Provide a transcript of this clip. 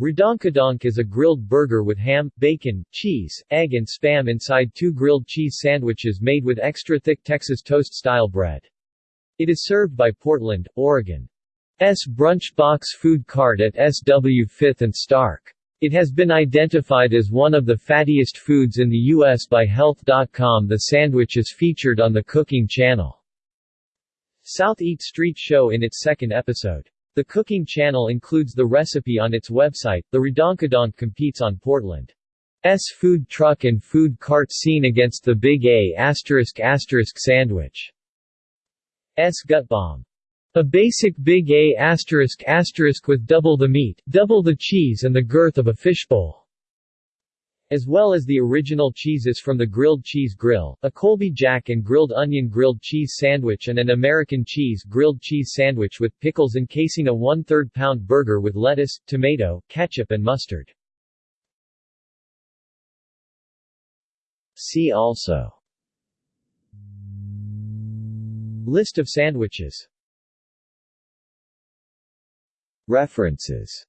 Redonkadonk is a grilled burger with ham, bacon, cheese, egg and spam inside two grilled cheese sandwiches made with extra thick Texas toast-style bread. It is served by Portland, Oregon. S. Brunch Box Food Cart at SW 5th and Stark. It has been identified as one of the fattiest foods in the U.S. by Health.com. The sandwich is featured on the Cooking Channel. South Eat Street Show in its second episode. The Cooking Channel includes the recipe on its website. The Redonkadonk competes on Portland's food truck and food cart scene against the Big A asterisk asterisk sandwich. S gut bomb. A basic Big A asterisk asterisk with double the meat, double the cheese and the girth of a fishbowl as well as the original cheeses from the Grilled Cheese Grill, a Colby Jack and Grilled Onion Grilled Cheese Sandwich and an American Cheese Grilled Cheese Sandwich with pickles encasing a one-third pound burger with lettuce, tomato, ketchup and mustard. See also. List of sandwiches. References